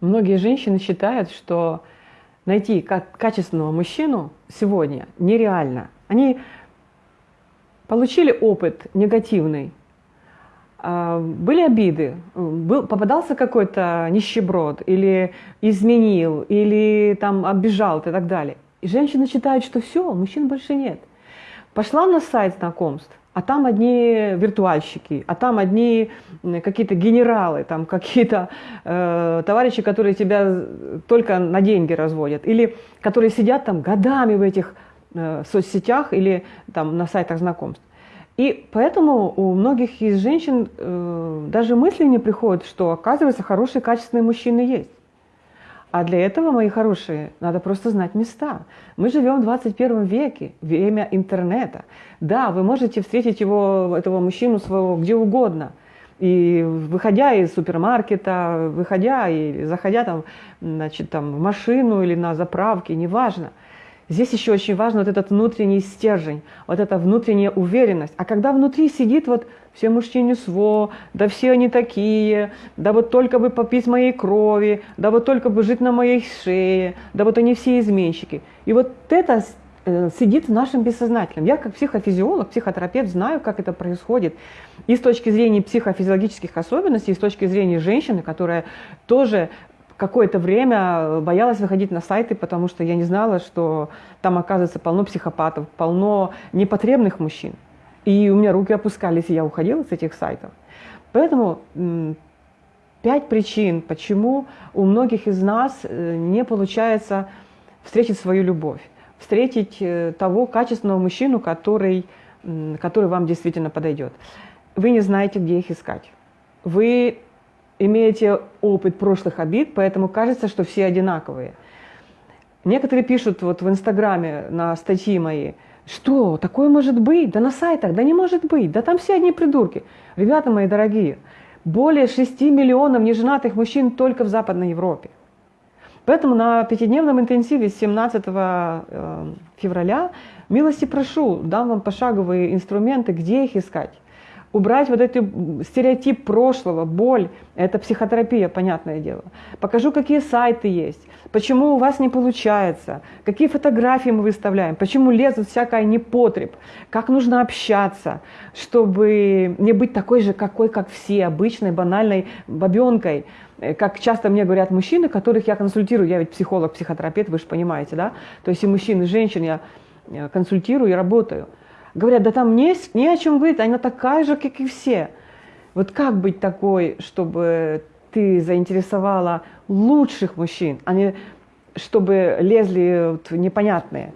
Многие женщины считают, что найти качественного мужчину сегодня нереально. Они получили опыт негативный, а, были обиды, был, попадался какой-то нищеброд, или изменил, или там обижал и так далее. И женщины считают, что все, мужчин больше нет. Пошла на сайт знакомств, а там одни виртуальщики, а там одни какие-то генералы, там какие-то э, товарищи, которые тебя только на деньги разводят, или которые сидят там годами в этих э, соцсетях или там на сайтах знакомств. И поэтому у многих из женщин э, даже мысли не приходят, что оказывается хорошие качественные мужчины есть. А для этого, мои хорошие, надо просто знать места. Мы живем в 21 веке, время интернета. Да, вы можете встретить его, этого мужчину своего где угодно. И выходя из супермаркета, выходя и заходя там, значит, там, в машину или на заправке, неважно – Здесь еще очень важно вот этот внутренний стержень, вот эта внутренняя уверенность. А когда внутри сидит вот все мужчины сво, да все они такие, да вот только бы попить моей крови, да вот только бы жить на моей шее, да вот они все изменщики. И вот это э, сидит в нашем бессознательном. Я как психофизиолог, психотерапевт знаю, как это происходит. И с точки зрения психофизиологических особенностей, и с точки зрения женщины, которая тоже какое-то время боялась выходить на сайты, потому что я не знала, что там оказывается полно психопатов, полно непотребных мужчин. И у меня руки опускались, и я уходила с этих сайтов. Поэтому пять причин, почему у многих из нас э, не получается встретить свою любовь, встретить э, того качественного мужчину, который, который вам действительно подойдет. Вы не знаете, где их искать. Вы имеете опыт прошлых обид, поэтому кажется, что все одинаковые. Некоторые пишут вот в Инстаграме на статьи мои, что такое может быть? Да на сайтах, да не может быть, да там все одни придурки. Ребята мои дорогие, более 6 миллионов неженатых мужчин только в Западной Европе. Поэтому на пятидневном интенсиве с 17 э, февраля милости прошу, дам вам пошаговые инструменты, где их искать убрать вот этот стереотип прошлого, боль, это психотерапия, понятное дело. Покажу, какие сайты есть, почему у вас не получается, какие фотографии мы выставляем, почему лезут всякая непотреб, как нужно общаться, чтобы не быть такой же, какой, как все, обычной, банальной бабенкой, э, как часто мне говорят мужчины, которых я консультирую, я ведь психолог, психотерапевт, вы же понимаете, да? То есть и мужчин, и женщин я э, консультирую и работаю. Говорят, да там не, не о чем говорить, она такая же, как и все. Вот как быть такой, чтобы ты заинтересовала лучших мужчин, а не чтобы лезли вот непонятные.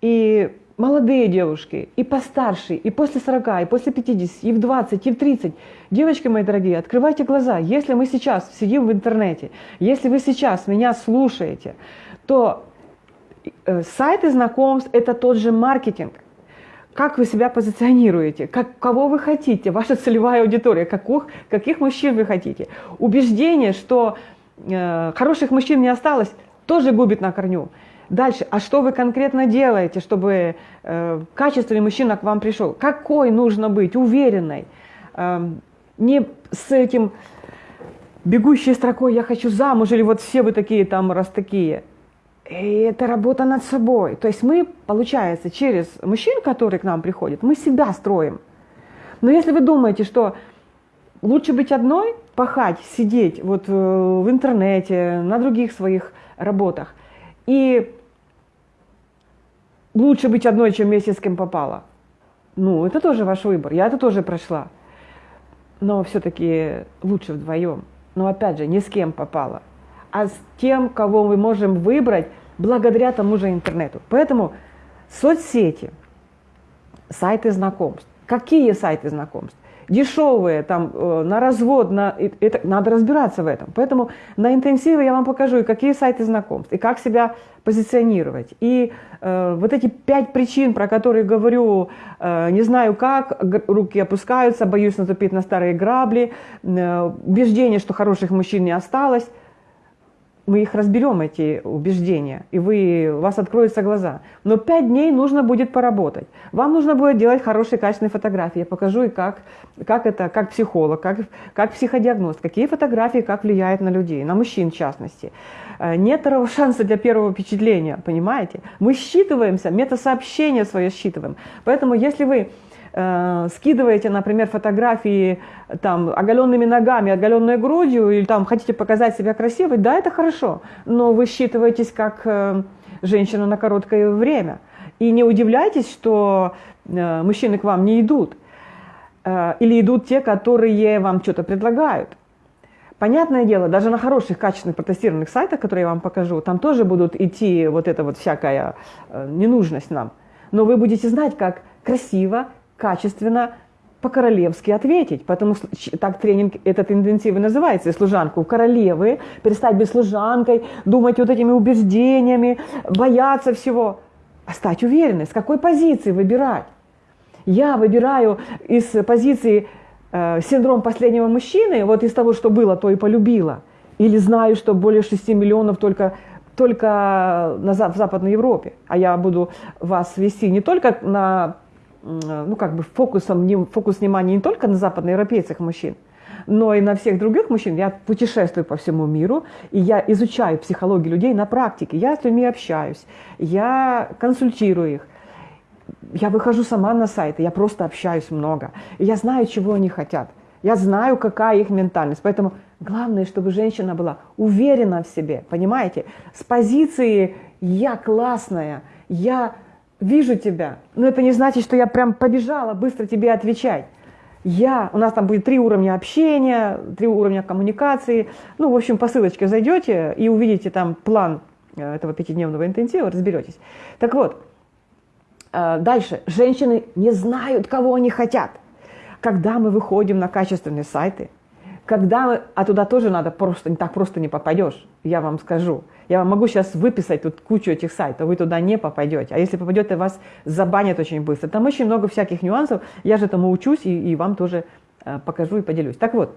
И молодые девушки, и постарше, и после 40, и после 50, и в 20, и в 30. Девочки мои дорогие, открывайте глаза. Если мы сейчас сидим в интернете, если вы сейчас меня слушаете, то э, сайты знакомств – это тот же маркетинг – как вы себя позиционируете, как, кого вы хотите, ваша целевая аудитория, каких, каких мужчин вы хотите. Убеждение, что э, хороших мужчин не осталось, тоже губит на корню. Дальше, а что вы конкретно делаете, чтобы э, качественный мужчина к вам пришел? Какой нужно быть? Уверенной. Э, не с этим бегущей строкой «я хочу замуж» или вот все вы такие там, раз такие. И это работа над собой. То есть мы, получается, через мужчин, которые к нам приходят, мы себя строим. Но если вы думаете, что лучше быть одной, пахать, сидеть вот э, в интернете, на других своих работах, и лучше быть одной, чем вместе с кем попало, ну, это тоже ваш выбор. Я это тоже прошла. Но все-таки лучше вдвоем. Но опять же, не с кем попало, а с тем, кого мы можем выбрать благодаря тому же интернету. Поэтому соцсети, сайты знакомств. Какие сайты знакомств? Дешевые, там, э, на развод, на, это, надо разбираться в этом. Поэтому на интенсиве я вам покажу, и какие сайты знакомств, и как себя позиционировать. И э, вот эти пять причин, про которые говорю, э, не знаю как, руки опускаются, боюсь наступить на старые грабли, э, убеждение, что хороших мужчин не осталось, мы их разберем, эти убеждения, и вы, у вас откроются глаза. Но пять дней нужно будет поработать. Вам нужно будет делать хорошие, качественные фотографии. Я покажу и как, как это, как психолог, как, как психодиагност, какие фотографии как влияют на людей, на мужчин в частности. Э, нет второго шанса для первого впечатления, понимаете? Мы считываемся, метасообщение свое считываем. Поэтому если вы э, скидываете, например, фотографии там, оголенными ногами, оголенной грудью, или там хотите показать себя красивой, да, это хорошо, но вы считываетесь как э, женщина на короткое время. И не удивляйтесь, что э, мужчины к вам не идут. Э, или идут те, которые вам что-то предлагают. Понятное дело, даже на хороших, качественных протестированных сайтах, которые я вам покажу, там тоже будут идти вот эта вот всякая э, ненужность нам. Но вы будете знать, как красиво, качественно, по-королевски ответить. Поэтому так тренинг этот интенсивный называется, служанку королевы, перестать быть служанкой, думать вот этими убеждениями, бояться всего, а стать уверенной, с какой позиции выбирать. Я выбираю из позиции э, синдром последнего мужчины, вот из того, что было, то и полюбила. Или знаю, что более 6 миллионов только, только на, в Западной Европе. А я буду вас вести не только на, ну как бы фокусом, фокус внимания не только на западноевропейцах мужчин, но и на всех других мужчин. Я путешествую по всему миру, и я изучаю психологию людей на практике. Я с людьми общаюсь, я консультирую их я выхожу сама на сайты, я просто общаюсь много. И я знаю, чего они хотят. Я знаю, какая их ментальность. Поэтому главное, чтобы женщина была уверена в себе, понимаете? С позиции «я классная», «я вижу тебя». Но это не значит, что я прям побежала быстро тебе отвечать. Я, у нас там будет три уровня общения, три уровня коммуникации. Ну, в общем, по ссылочке зайдете и увидите там план э, этого пятидневного интенсива, разберетесь. Так вот, Э, дальше. Женщины не знают, кого они хотят. Когда мы выходим на качественные сайты, когда а туда тоже надо просто, не так просто не попадешь, я вам скажу. Я вам могу сейчас выписать тут кучу этих сайтов, вы туда не попадете. А если попадете, вас забанят очень быстро. Там очень много всяких нюансов, я же этому учусь и, и вам тоже э, покажу и поделюсь. Так вот,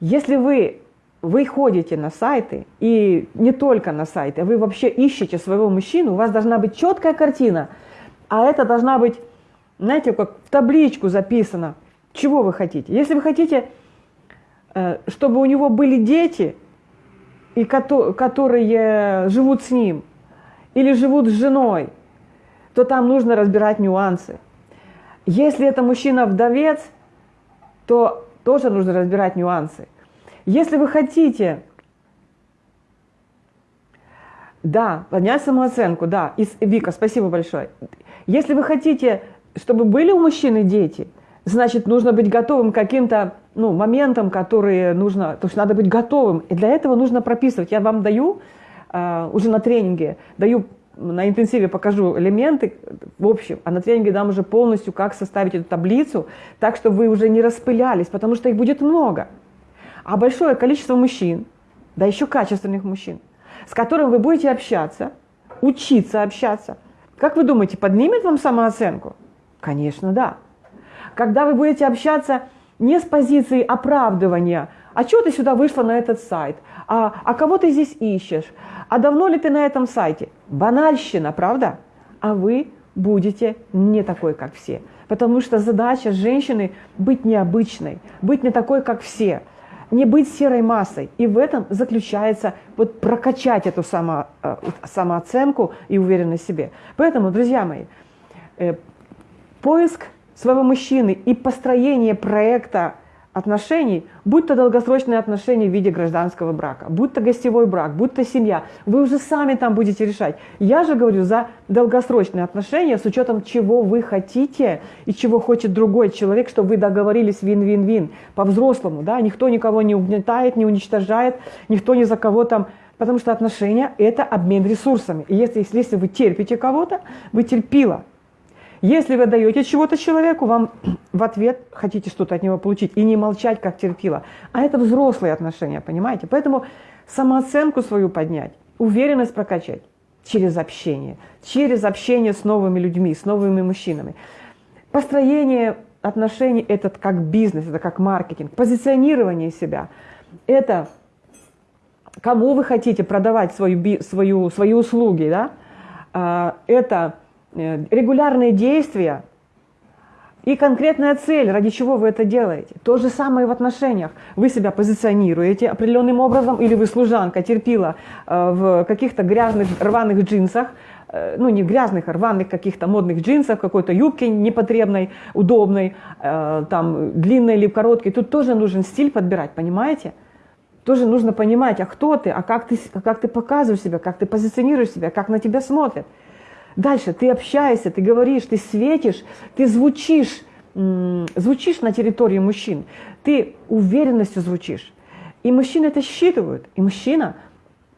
если вы вы ходите на сайты, и не только на сайты, а вы вообще ищете своего мужчину, у вас должна быть четкая картина, а это должна быть, знаете, как в табличку записано, чего вы хотите. Если вы хотите, чтобы у него были дети, и которые живут с ним, или живут с женой, то там нужно разбирать нюансы. Если это мужчина-вдовец, то тоже нужно разбирать нюансы. Если вы хотите, да, поднять самооценку, да, из, Вика, спасибо большое. Если вы хотите, чтобы были у мужчины дети, значит, нужно быть готовым к каким-то ну, моментам, которые нужно, то есть надо быть готовым. И для этого нужно прописывать. Я вам даю э, уже на тренинге, даю на интенсиве покажу элементы в общем, а на тренинге дам уже полностью, как составить эту таблицу, так, чтобы вы уже не распылялись, потому что их будет много а большое количество мужчин, да еще качественных мужчин, с которым вы будете общаться, учиться общаться. Как вы думаете, поднимет вам самооценку? Конечно, да. Когда вы будете общаться не с позиции оправдывания, а что ты сюда вышла на этот сайт, а, а кого ты здесь ищешь, а давно ли ты на этом сайте? Банальщина, правда? А вы будете не такой, как все. Потому что задача женщины быть необычной, быть не такой, как все – не быть серой массой. И в этом заключается вот прокачать эту само, э, самооценку и уверенность в себе. Поэтому, друзья мои, э, поиск своего мужчины и построение проекта отношений, будь то долгосрочные отношения в виде гражданского брака, будь то гостевой брак, будь то семья, вы уже сами там будете решать. Я же говорю за долгосрочные отношения с учетом, чего вы хотите и чего хочет другой человек, чтобы вы договорились вин-вин-вин по-взрослому. Да? Никто никого не угнетает, не уничтожает, никто ни за кого там Потому что отношения – это обмен ресурсами. И если, если вы терпите кого-то, вы терпила. Если вы даете чего-то человеку, вам в ответ хотите что-то от него получить и не молчать, как терпила. А это взрослые отношения, понимаете? Поэтому самооценку свою поднять, уверенность прокачать через общение, через общение с новыми людьми, с новыми мужчинами. Построение отношений – это как бизнес, это как маркетинг. Позиционирование себя – это кому вы хотите продавать свою, свою, свои услуги, да, а, это регулярные действия и конкретная цель, ради чего вы это делаете. То же самое в отношениях. Вы себя позиционируете определенным образом, или вы служанка терпила э, в каких-то грязных рваных джинсах, э, ну не грязных, а рваных каких-то модных джинсах, какой-то юбке непотребной, удобной, там длинной или короткой. Тут тоже нужен стиль подбирать, понимаете? тоже нужно понимать, а кто ты, а как ты, а как ты показываешь себя, как ты позиционируешь себя, как на тебя смотрят. Дальше ты общаешься, ты говоришь, ты светишь, ты звучишь, звучишь на территории мужчин, ты уверенностью звучишь. И мужчины это считывают. И мужчина,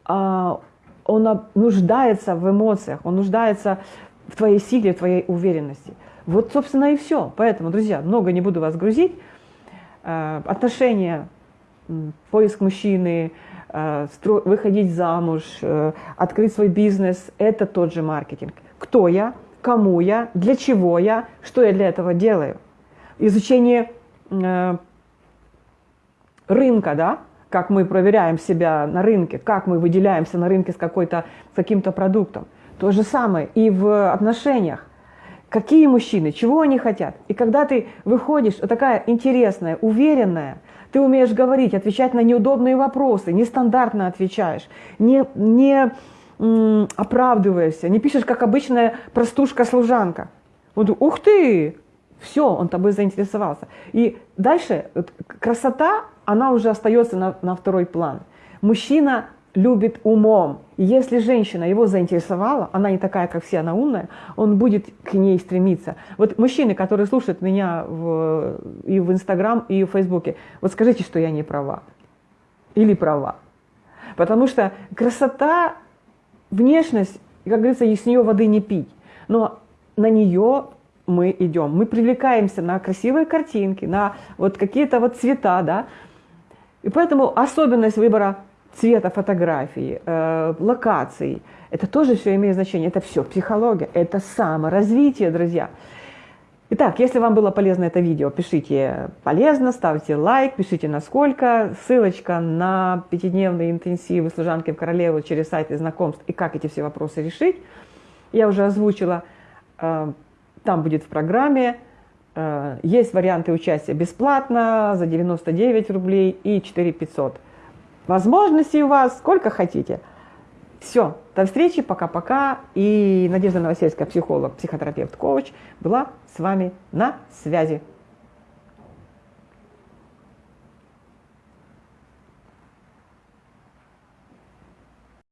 а, он нуждается в эмоциях, он нуждается в твоей силе, в твоей уверенности. Вот, собственно, и все. Поэтому, друзья, много не буду вас грузить. А, отношения поиск мужчины, э, выходить замуж, э, открыть свой бизнес – это тот же маркетинг. Кто я, кому я, для чего я, что я для этого делаю. Изучение э, рынка, да, как мы проверяем себя на рынке, как мы выделяемся на рынке с, какой-то, с каким-то продуктом. То же самое и в отношениях. Какие мужчины, чего они хотят. И когда ты выходишь, такая интересная, уверенная, ты умеешь говорить, отвечать на неудобные вопросы, нестандартно отвечаешь, не, не оправдываешься, не пишешь, как обычная простушка-служанка. Вот, ух ты! Все, он тобой заинтересовался. И дальше красота, она уже остается на, на второй план. Мужчина любит умом. И если женщина его заинтересовала, она не такая, как все, она умная, он будет к ней стремиться. Вот мужчины, которые слушают меня в, и в Инстаграм, и в Фейсбуке, вот скажите, что я не права. Или права. Потому что красота, внешность, как говорится, с нее воды не пить. Но на нее мы идем. Мы привлекаемся на красивые картинки, на вот какие-то вот цвета, да. И поэтому особенность выбора цвета фотографии, э, локаций. Это тоже все имеет значение. Это все психология, это саморазвитие, друзья. Итак, если вам было полезно это видео, пишите полезно, ставьте лайк, пишите насколько. Ссылочка на пятидневные интенсивы служанки в королеву через сайты знакомств и как эти все вопросы решить. Я уже озвучила, э, там будет в программе. Э, есть варианты участия бесплатно за 99 рублей и 4 500 Возможностей у вас сколько хотите. Все, до встречи, пока-пока. И Надежда Новосельская, психолог, психотерапевт, коуч, была с вами на связи.